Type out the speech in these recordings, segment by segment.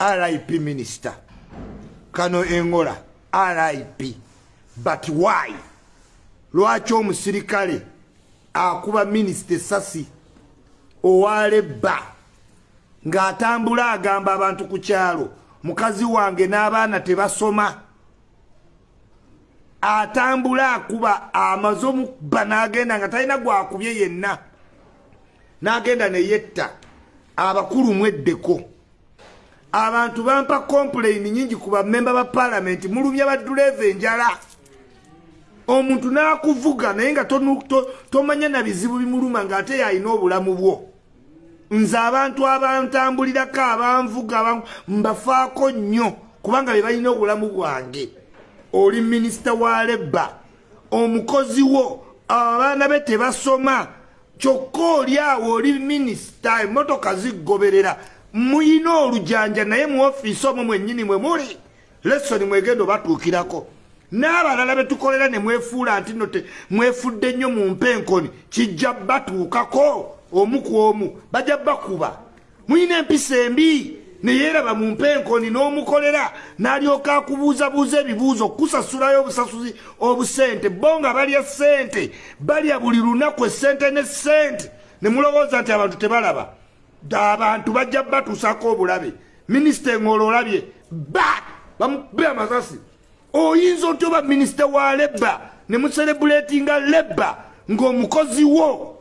rip minister. Kano engola rip but why? Lwaki omusirikale akuba minisita esasi owalebba ng'atambula agamba abantu ku kyalo mukazi wange n'abaana tebasoma? Atambula akuba amaze omubba n'agenda nga talina gwakubye yenna n'agenda neyetta abakulu mweddeko abantu bampa kompulaini nyingi ku bamemba ba paalamenti mulumya baduleva enjala. Omuntu n'akuvuga naye nga tomanya na bizibu bimuluma ng'ate yalina obulamu bwo. Nze abantu abantambulirako abanvuga mbafaako nnyo kubanga be balina obulamu bwange. Oli minisita wa lebba omukozi wo abaana be tebasoma kyokka oli awo oli minisita emmotoka ziggoberera muyina olujanja naye mu ofiisi omwo mwennyini mwe muli. Lesoni mwegenda obatuukirako. N'abalala betukolera ne mwefuula nti no mwefudde nnyo mu mpenkoni kijja batuukako omu ku omu bajja bakuba. Muyina empisa embi neyeeraba mu mpenkoni n'omukolera n'alyoka akubuuzabuuza ebibuuzo kusasulayo obusasuzi obusente bo nga balya sente balya buli lunaku esente ne sente ne mulowooza nti abantu tebalaba abantu bajja batuusako obulabe. Minisita engolo olabye ba bamube amasasi. Oyinza otya oba minisita wa lebba ne muserebuletinga lebba ng'omukozi wo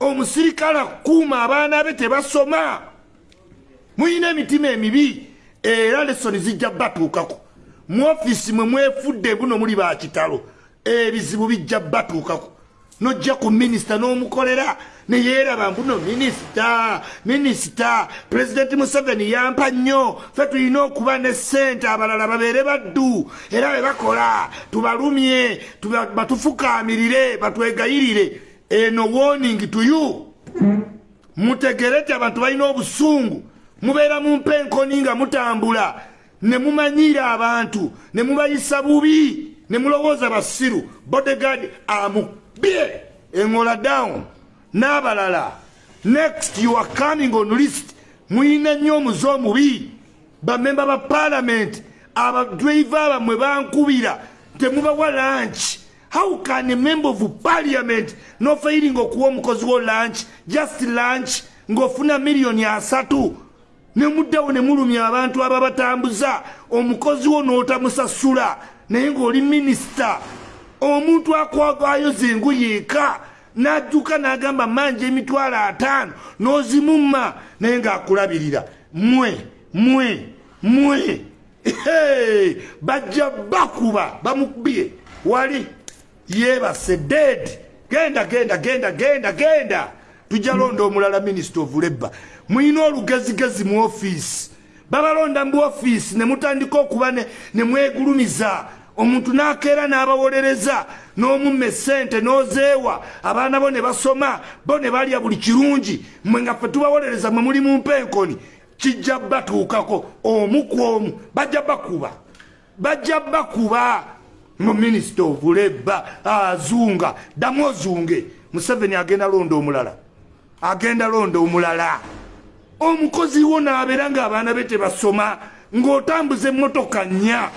omusirikale akuuma abaana be tebasoma? Muyina emitima emibi era lesoni zijja batuukako. Mu ofiisi mwe mwefudde buno muli bakitalo ebizibu bijja batuukako. Nojja ku minisita n'omukolera neyeeraba mbuno minisita minisita pulezidenti museveni yampa nnyo. Fe tulina okuba ne sente abalala babeere baddu. Era be bakola tubalumye batufukaamirire batwegayirire. Eno warning to you. Mutegere ti abantu balina obusungu. Mubeera mu mpenkoni nga mutambula. Ne mumanyira abantu ne mubayisa bubi ne mulowooza basiru. Bodegard amubye engola down n'abalala. Next you are coming on list. Muyina nnyo omuze omubi. Bamemba ba paalamenti abadriva bamwe bankubira temubawa lanchi how can a member of parliament nofairinga okuwa omukozi wo lunch? Just lunch ng'ofuna miliyoni asatu. Nemuddawo ne mulumya abantu ababatambuza. Omukozi wo n'otamusasula naye ng'oli minisita omuntu akwagwayoza engoye eka n'adduka n'agamba manja emitwalo ataano n'ozimumma naye ng'akulabirira. Mwe mwe mwe. Bajja bakuba bamukubye. Wali yebase dead. Genda genda genda genda genda. Tujja londa omulala minisita of labor muyina olugezigezi mu ofiisi babalonda mu ofiisi ne mutandika okuba ne mwegulumiza omuntu n'akeera n'abawolereza n'omumma esente n'ozeewa. Abaana bo ne basoma bo ne balya buli kirungi. Mwe nga ffe tubawolereza mwe muli mu mpenkoni kijja batuukako omu ku omu bajja bakuba. Bajja bakuba. Mu minisita ovulebba azunga ddamu ozunge. Museveni agenda londa omulala. Agenda londa omulala. Omukozi wo naabeera ng'abaana be tebasoma ng'otambuza emmotoka nnya.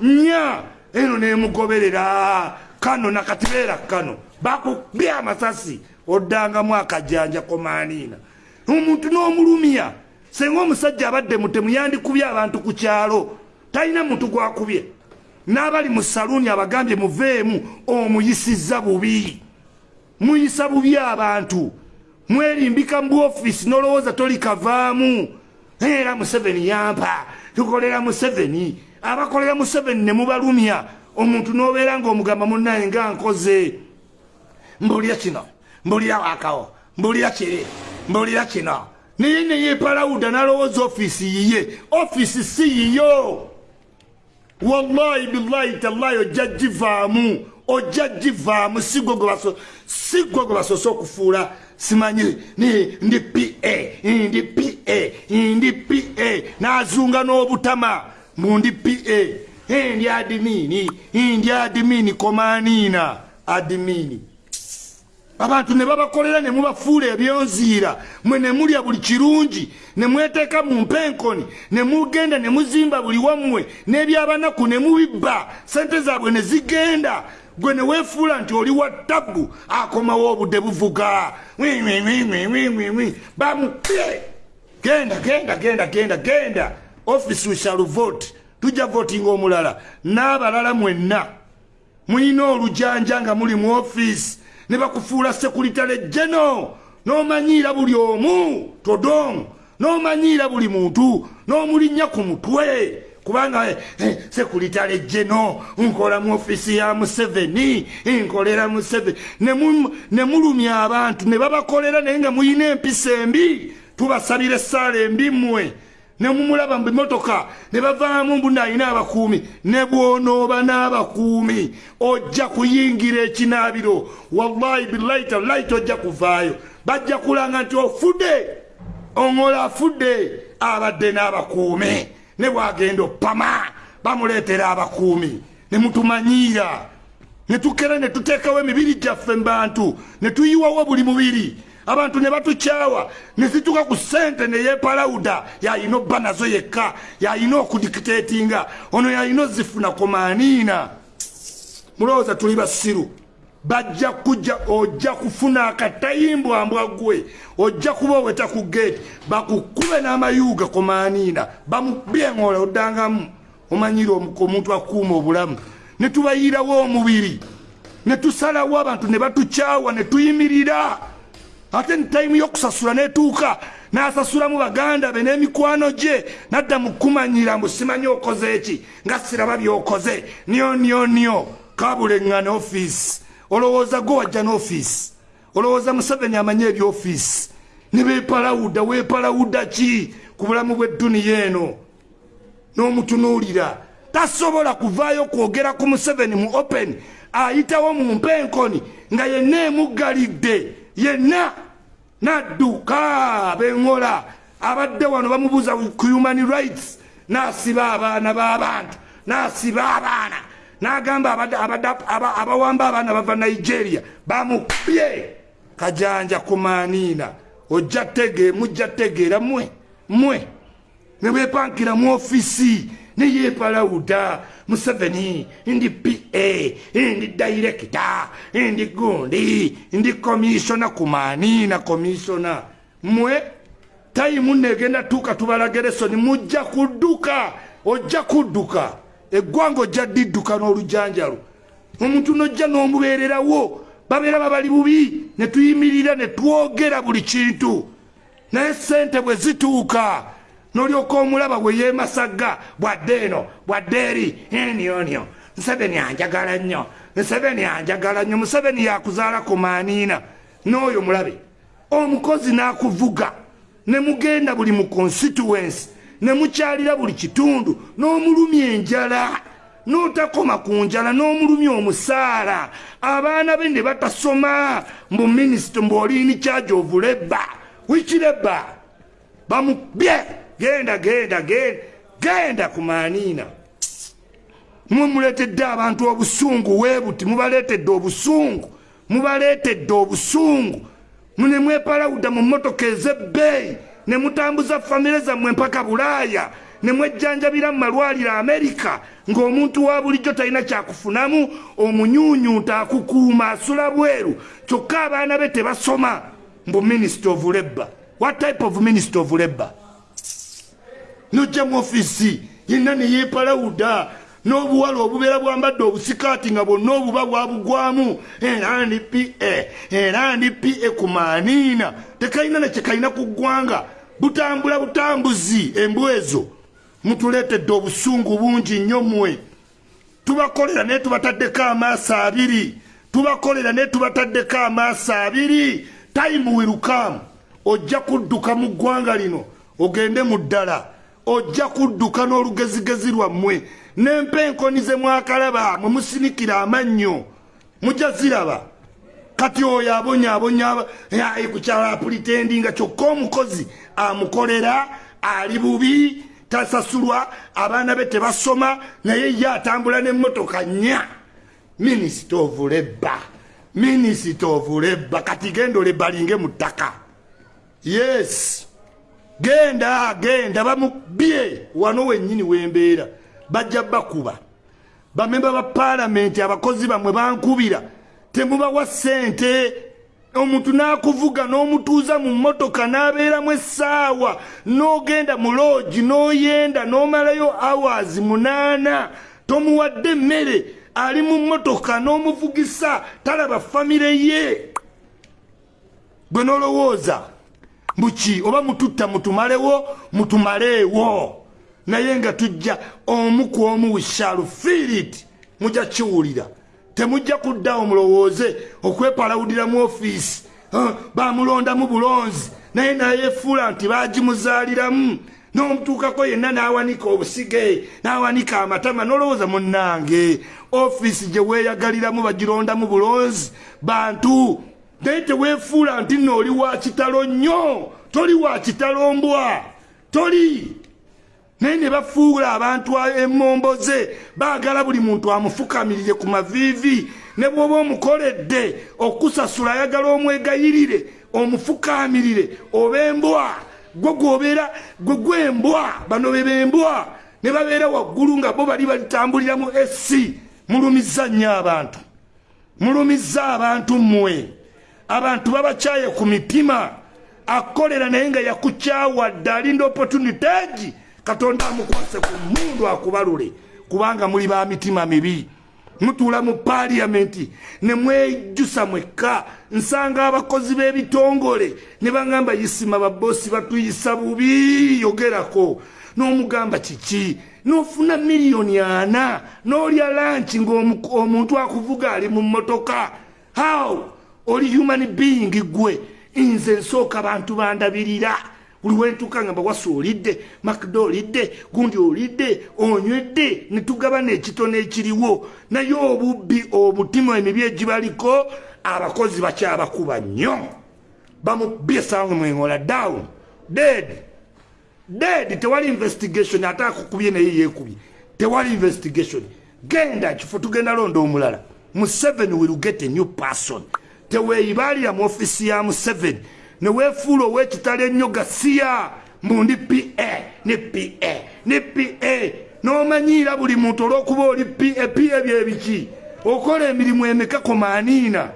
Nnya eno nemugoberera. Kano nakatibeera kano. Bakubya amasasi. Oddangamu akajanja komaaniina omuntu n'omulumya. Senga omusajja abadde mutemu yandikubye abantu ku kyalo. Talina muntu gwakubye. N'abali mu saluuni abagambye muveemu omuyisizza bubi. Muyisa bubi abantu. Mwerimbika mu ofiisi n'olowooza tolikavaamu era museveni yampa. Tukolera museveni abakolera museveni ne mubalumya omuntu n'obeera ng'omugamba munnaye nga nkoze. Mbulira kino mbulira wakawo mbulira kiri mbulira kino. Naye neyeepalawuda n'alowooza ofiisi yiye ofiisi si yiyo. Wallahi billahi tallahi ojja givaamu ojja givaamu sigwe gwe basoose okufuula. Simanyi ndi pa ndi pa ndi pa n'azunga n'obutama mu ndi pa ndi adimini ndi adimini komaniina adimini abantu ne babakolera ne mubafuula ebyonziira. Mwe ne mulya buli kirungi ne mweteeka mu mpenkoni ne mugenda ne muzimba buli wammwe n'ebyabanaku ne mubibba. Sente zaabwe ne zigenda. Gwe ne weefuula nti oli wa tabbu akomawo obudde buvuga. Bamupye genda genda genda genda genda office we shall vote. Tujja votinga omulala. N'abalala mwenna mulina olujanja nga muli mu office ne bakufuula sekuritale jeno n'omanyiira buli omu todong n'omanyiira buli muntu n'omulinnya ku mutwe. Kubanga eh, eh, sekuritale jeno nkola mu ofisi ya museveni nkolera museveni. Ne mulumya abantu ne babakolera naye nga muyina empisa embi. Tubasabira essaala embi mmwe nemumulaba mu bimotoka ne bavaamu mbuna alina abakuumi ne bwonooba n'abakuumi ojja kuyingira ekinaabiro. Wallahi billahi tallahi tojja kuvaayo. Bajja kulanga nti ofudde oŋola afudde abadde n'abakuumi. Ne bwagenda opama bamuleetera abakuumi. Ne mutumanyiira. Ne tukera ne tuteekawo emibiri gyaffe mu bantu ne tuyiwawo buli mubiri abantu ne batukyawa ne zituka ku sente ne yeepalawuda yayina obba nazo yekka yayina okudikiteetinga ono yayina ozifuna komaaniina mulowooza tuli basiru bajja kujja ojja kufuna akatayimbwambwa gwe ojja kuba oweta ku geeti bakukube n'amayuuga komaaniina bamubyeŋoola oddangamu omanyire omuntu akuuma obulamu. Ne tubayirawo omubiri ne tusalawo abantu ne batukyawa ne tuyimirira ate ntaimu yokusasula netuuka nasasulamu baganda be n'emikwano gye nadda mukumanyira mbu simanyi okoze eki nga siraba byokoze. Nyo nyo nyo. Kabuleŋŋana ofiisi. Olowooza gwe wajja n'ofiisi? Olowooza museveni amanyi ebyofiisi? Ne beepalawudda weepalawudda ki ku bulamu bw'edduniya eno? N'omutunuulira tasobola kuvaayo kwogera ku museveni mu open ayitawo mu mpenkoni nga yenna emuggalidde yenna nadduka beŋola abadde wano bamubuuza ku human rights nasiba abaana b'abantu nasiba abaana n'agamba abawamba abaana bava nigeria bamupye. Kajanja kumaaniina ojja tege mujja tegeera mwe mwe ne bepankira mu ofisi neyeepalawuda museveni ndi pa ndi dairekita ndi gundi ndi komishona kumanina komishona mwe tayimu negenda tuuka tubalageresoni mujja kudduka ojja kudduka. Eggwanga ojja didduka n'olujanjalu omuntu nojja n'omubeererawo babeera babali bubi ne tuyimirira ne twogera buli kintu. Naye sente bwe zituuka nolyoka omulaba bwe yemasagga bwadde eno bwadde eri enionio museveni anjagala nnyo museveni anjagala nnyo museveni yakuzaala ku maaniina. N'oyo mulabe omukozi n'akuvuga ne mugenda buli mu constituensi ne mukyalira buli kitundu n'omulumya enjala n'otakoma ku njala n'omulumya omusaala. Abaana be ne batasoma mbu minisito mbwoliini kyaja ovulebba wikirebba bamubye genda genda genda genda ku maaniina. Mwe muleetedde abantu obusungu weebuti mubaleetedde obusungu mubaleetedde obusungu. Mune mwepalawudda mu mmotoka ez'ebbeeyi ne mutambuza famire zammwe mpaka bulaaya ne mwejjanjabira mu malwaliro amerika ng'omuntu wa bulijjo talina kyakufunamu omunyuunyuuta akukuuma asula bweru kyokka abaana be tebasoma. Mbu minisita of labor what type of minister of labor nojja mu ofisi yenna neyeepalawuda n'obuwala obubeera bwambadde obusikaati nga bwonna obuba bwabugwamu era ndi pa era ndi pa ku maaniina. Tekalina nakyekalina ku ggwanga. Butambula butambuzi embwezo mutuleetedde obusungu bungi nnyo mmwe. Tubakolera naye tubataddeko amaaso abiri. Tubakolera naye tubataddeko amaaso abiri. Tayimu wirukamu ojja kudduka mu ggwanga lino ogende mu ddala ojja kudduka n'olugezigezi lwammwe n'empenkoni ze mwakalaba mwe musinikira amannyo. Mujja ziraba. Kati oyo abonyaabonya kukyala apulitendi nga kyokka omukozi amukolera ali bubi tasasulwa abaana be tebasoma naye ye atambula n'emmotoka nnya. Minisita labor minisita of leba kati genda olebalinge mu ttaka. Yes genda genda bamubye wano wennyini wembeera. Bajja bakuba. Bamemba ba paalamenti abakozi bamwe bankubira. Temubawa ssente. Omuntu n'akuvuga n'omutuuza mu mmotoka n'abeeramu essaawa n'ogenda mu loogi n'oyenda n'omalayo hours munaana. Tomuwadde emmere ali mu mmotoka n'omuvugisa talaba famire ye. Gwe n'olowooza buki oba mututta mutumalewo? Mutumaleewo. Naye nga tujja omu ku omu wishalu fiirit mujja kiwulira. Temujja kuddawo mulowooze okwepalawudira mu ofiisi bamulondamu bulonzi. Naye nayefuula nti bagimuzaaliramu n'omutuukako yenna n'awanika obusige n'awanika amatama n'olowooza munnange. Ofiisi gye weeyagaliramu bagirondamu bulonzi. Bantu naye teweefuula nti nno oli wa kitalo nnyo toli wa kitalo mbwa toli. Naye ne bafuula abantu emmomboze baagala buli muntu amufukamirire ku maviivi ne bw'oba omukoledde okusasula ayagala omwegayirire omufukamirire oba embwa. Gwe gwobeera gwe gwembwa bano be bembwa ne babeera waggulu nga bo bali balitambuliramu esi mulumiza nnyo abantu. Mulumiza abantu mmwe abantu babakyaye ku mitima akolera naye nga yakukyawadde alinda opportunitegi katonda amukwase ku mundu akubalule kubanga muli ba mitima mibi. Mutuula mu paliamenti ne mwejjusa mwekka nsanga abakozi b'ebitongole ne baŋŋamba yisima babosi batuyisa bubi yogerako. N'omugamba kiki? N'ofuna miliyoni ana n'olya lanki ng'omuntu akuvuga ali mu mmotoka. How oli human being gwe. Nze nsooka bantu bandabirira. Buli wentuuka nga bawasa olidde makdo olidde gundi olidde onywedde ne tugabana ekitono ekiriwo. Naye obubbi obutima emibi egibaliko abakozi bakyabakuba nnyo. Bamubye sanga mwengola down. Dead. Dead. Tewali investigation ate akukubye naye yeekubye. Tewali investigation. Genda kifo tugenda londa omulala. Mu 7 will get a new person teweeyibalira mu ofisi ya mu 7 neweefuula ow'ekitalo ennyo gasiya mbundi pa ne pa ne pa n'omanyiira buli muntu olw'okuba oli pa pa byebiki okola emirimu emeka komaaniina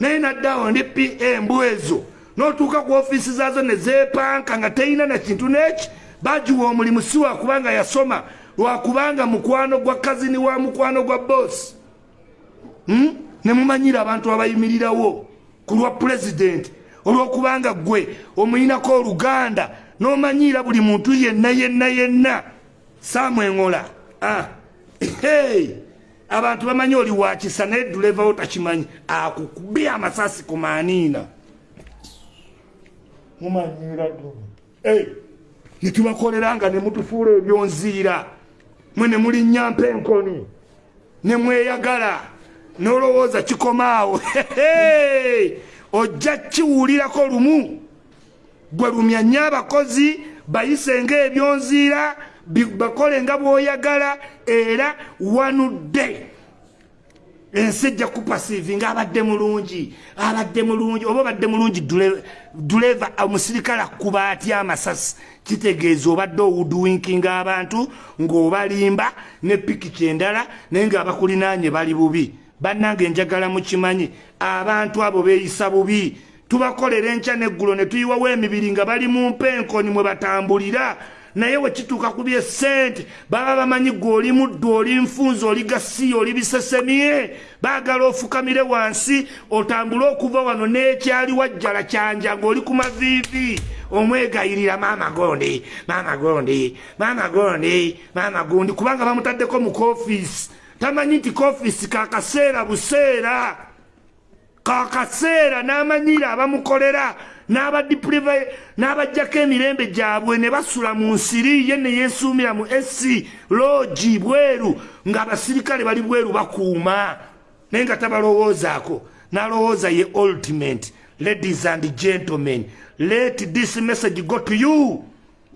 naye naddaawo ndi pa mbwezo. N'otuuka ku ofiisi zaazo ne zeepanka nga teyina na kintu n'eki? Bagiwa omulimu si wakubanga yasoma lwakubanga mukwano gwa kazini wa mukwano gwa boosi ne mumanyira abantu abayimirirawo ku lwa pulezidenti olwokubanga gwe omuyinako oluganda n'omanyiira buli muntu yenna yenna yenna saamweŋola ah. hey. abantu bamanyi oli wakisa naye dulevawo takimanyi akukubye amasasi ku maaniina mumanyiira hey. netubakoleranga ne mutufuula ebyonziira mwe ne mulinnya mpenkoni ne mweyagala n'olowooza kikomaawo. Ojja kiwulirako lumu. Gwe lumya nnyo abakozi bayise ngaebyonziira bakole nga bw'oyagala era wanudde. Ensi ejja kupasiivi ngaabadde mulungi abadde mulungi oba obadde mulungi duleva omusirikale akuba atya amasasi. Kitegeeza obadde owudwinkinga abantu ng'obalimba ne pikiki endala naye ng'abakulinaanye bali bubi bannange njagala mukimanyi. Abantu abo beeyisa bubi. Tubakolera enkya neggulo ne tuyiwawo emibiri nga bali mu mpenkoni mwe batambulira. Naye wekituuka ku byesente baba bamanyi gwe oli muddu oli nfunza oli gasiya oli bisesemye. Baagala ofukamire wansi otambule okuva wano n'ekyali wajjala kyanja ng'oli ku maviivi. Omwegayirira maama gondi maama gondi maama gondi maama gundi kubanga bamutaddeko mu kofiisi tamanyi nti kofiisi kakaseera buseera. Kakaseera n'amanyira abamukolera n'abadipriva n'abajjako emirembe gyabwe ne basula mu nsiri ye ne yeesuumira mu esi loogi bweru ng'abasirikale bali bweru bakuuma. Naye nga tabalowoozaako n'alowooza ye ultimate ladies and gentlemen let this message go to you.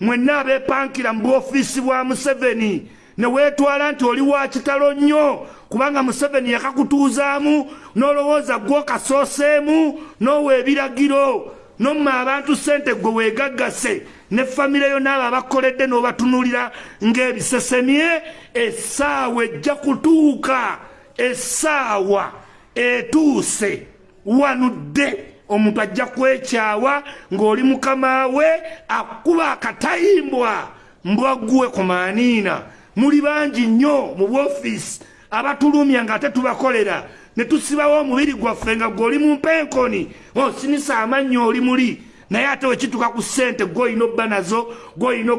Mwenna abeepankira mu bwofiisi bwa museveni ne weetwala nti oli wa kitalo nnyo kubanga museveni yakakutuuzaamu n'olowooza gwokasooseemu n'owa ebiragiro nomma abantu sente gwe weegaggase ne famire yo naabo abakoledde n'obatunulira ng'ebisesemye essaawa ejja kutuuka essaawa etuuse wanudde. Omuntu ajja kwekyawa ng'oli mukama we akuba akatayimbwa mbwaggwe ku maaniina muli bangi nnyo mu bwofiisi abatulumya ng'ate tubakolera ne tusibawo omubiri gwaffe nga gwe oli mu mpenkoni. Osinisa amannyo oli muli. Naye ate wekituka ku ssente gweolina obba nazo gweolina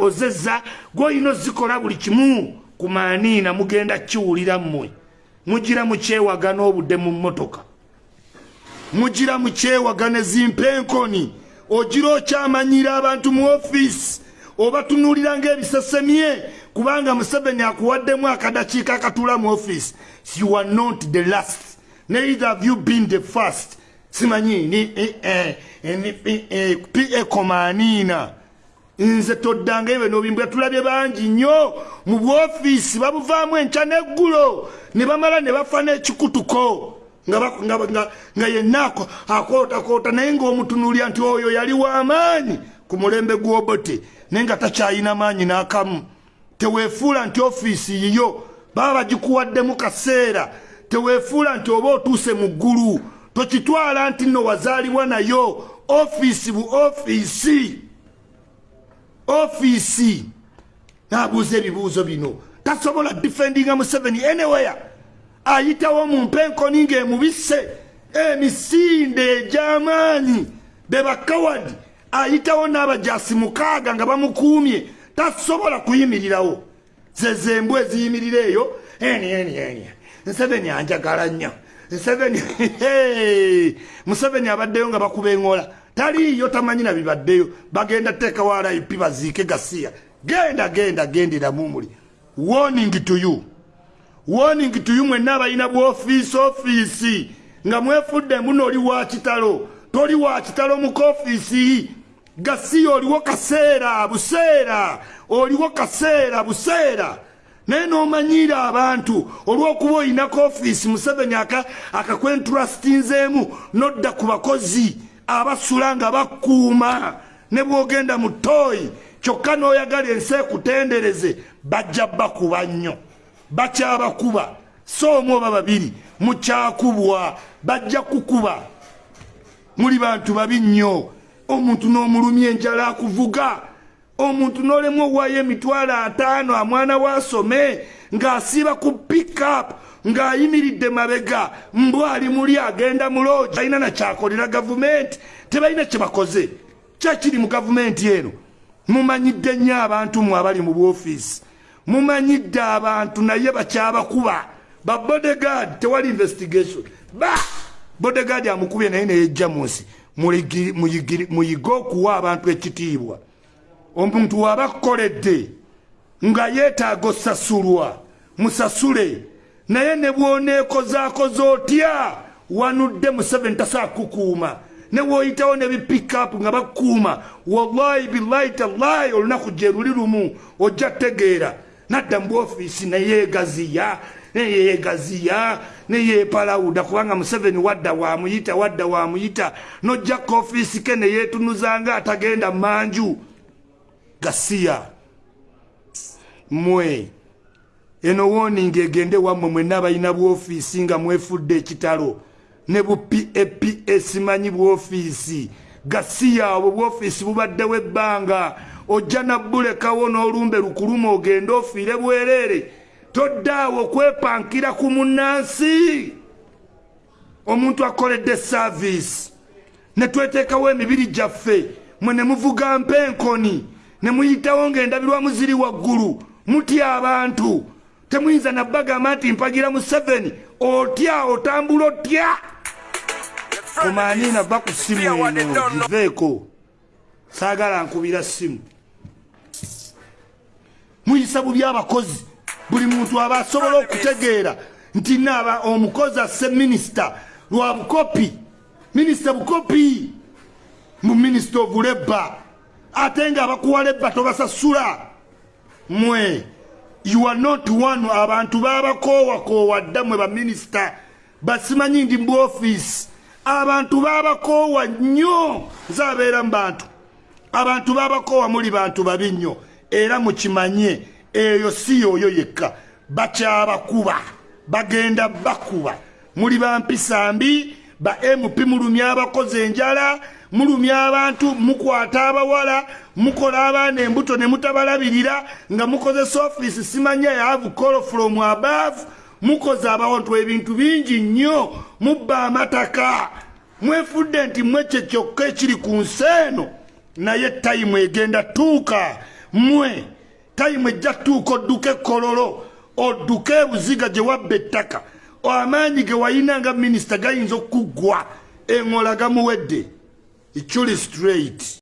ozezza gweolina ozikola buli kimu. Ku maaniina mugenda kiwulira mmwe. Mugira mukyewagana obudde mu mmotoka. Mugira mukyewagana ezimpenkoni ogira okyamanyira abantu mu ofiisi obatunuulira ngaebisesemye kubanga museveni akuwaddemu akadakiika akatuula mu ofiisi you are not the last. Neither have you been the first. Simanyi ni eh, eh, pa komaniina nze toddanga ebyo nobimbwa tulabye bangi nnyo mu bwofiisi babuvaamu enkya n'eggulo. Ne bamala ne bafa n'ekikutuko. Nga yenna akootakoota naye ng'omutunuulya nti oyo yali w'amaanyi ku mulembe gw'obote. Naye nga takyayina maanyi n'akamu teweefuula nti ofiisi yiyo baba bagikuwaddemu kaseera. Teweefuula nti oba otuuse mu ggulu tokitwala nti nno wazaalibwa nayo. Ofiisi bu ofiisi. Ofiisi. N'abuuza ebibuuzo bino. Tasobola defendinga museveni anywhere. Ayitawo mu mpenkoni ng'emubisse emisinde egy'amaanyi. Be bakawadi ayitawo n'abajasi mukaaga nga bamukuumye tasobola kuyimirirawo. Zezembw eziyimirira eyo. Eni eni eni. Nseveni anjagala nnyo. Nseveni museveni abaddeyo nga bakuba eŋola taliiyo tamanyi na bibaddeyo. Bagenda teekawo rip baziike gasiya. Genda genda genderamu muli warning to you. Warning to you mwenna abalina bwofiisi ofiisi. Nga mwefudde mbuno oli wa kitalo. Toli wa kitalo mu kofiisi gasiya oliwo kaseera buseera oliwo kaseera buseera. Naye n'omanyiira abantu olw'okuba olinako ofiisi museveni akakwentrustinzeemu nodda ku bakozi abasula nga bakuuma ne bw'ogenda mu tooyi kyokka n'oyagala ensi ekutendereze bajja bakuba nnyo. Bakyabakuba so omu oba babiri mukyakubwa bajja kukuba. Muli bantu babi nnyo omuntu n'omulumya enjala akuvuga. Omuntu n'olemu owaayo emitwalo ataano amwana waasome ng'asiiba ku pikup ng'ayimiridde mabega mbw ali muli agenda mu loogi alina nakyakolera gavumenti. Tebalina kye bakoze. Kyekiri mu gavumenti eno? Mumanyidde nnyo abantu mwe abali mu bwofiisi. Mumanyidde abantu naye bakyabakuba. Ba bodegard tewali investigation. Ba! Bodegard amukubye naye neyejja mu nsi muyige okuwa abantu ekitiibwa. Omuntu waba kukoledde nga yeetaaga osasulwa musasule naye ne bwoneekozaakoza otya wanudde museveni tasaa kukuuma ne woyitawo ne bipikup nga bakuuma wallahi billahi tallahi olunaku gye luli lumu ojja tegeera nadda mu bwofiisi neyeegaziya neyeegaziya neyeepalawuda kubanga museveni wadda wamuyita wadda wamuyita. Nojja kofiisi ke neyeetunuzanga atagenda manju gasiya mwe eno woninga egende wammwe mwenna abalina bwofiisi nga mwefudde ekitalo. Ne bu papa simanyi bwofiisi. Gasiya obwo bwofiisi bubaddewo ebbanga. Ojja nabbulekawo n'olumbe lukuluma ogende ofiire bwereere toddaawo okwepankira ku munnansi. Omuntu akoledde saaviisi ne tweteekawo emibiri gyaffe. Mwe ne muvuga mpenkoni ne muyitawo ng'endabirwamu ziri waggulu. Mutya abantu. Temuyinza nabbagamba nti mpagira mu 7 otya otambula otya? Omanina va ku simu eno giveeko. Saagala nkubira simu. Muyisa bubi abakozi buli muntu aba asobola okutegeera nti naaba omukozi asse minisita lwa bukopi. Minisita bukopi mu minisita ovulebba ate nga abakuwa lebba tobasasula. Mwe you are not one. Abantu babakoowakowa dda mwe baminisita basimanyi ndi mu ofiisi abantu babakoowa nnyo. Nzaabeera mu bantu. Abantu babakoowa muli bantu babi nnyo. Era mukimanye eyo si yooyo yekka. Bakyabakuba bagenda bakuba. Muli bampisa mbi ba mp mulumya abakozi enjala mulumya abantu mukwata abawala mukola abaana embuto ne mutabalabirira nga mukozesa ofiisi simanya yavu call from above mukoze abawontu ebintu bingi nnyo mubba amataka. Mwefudde nti mwekye kyokka ekiri ku nsi eno naye tayimu egenda tuuka mwe tayimu ejja tuuka odduka ekkololo odduka ebuziga gye wabba ettaka. Amaanyi ge wayina nga minisita gayinza okuggwa eŋola gamuwedde ikyuli straight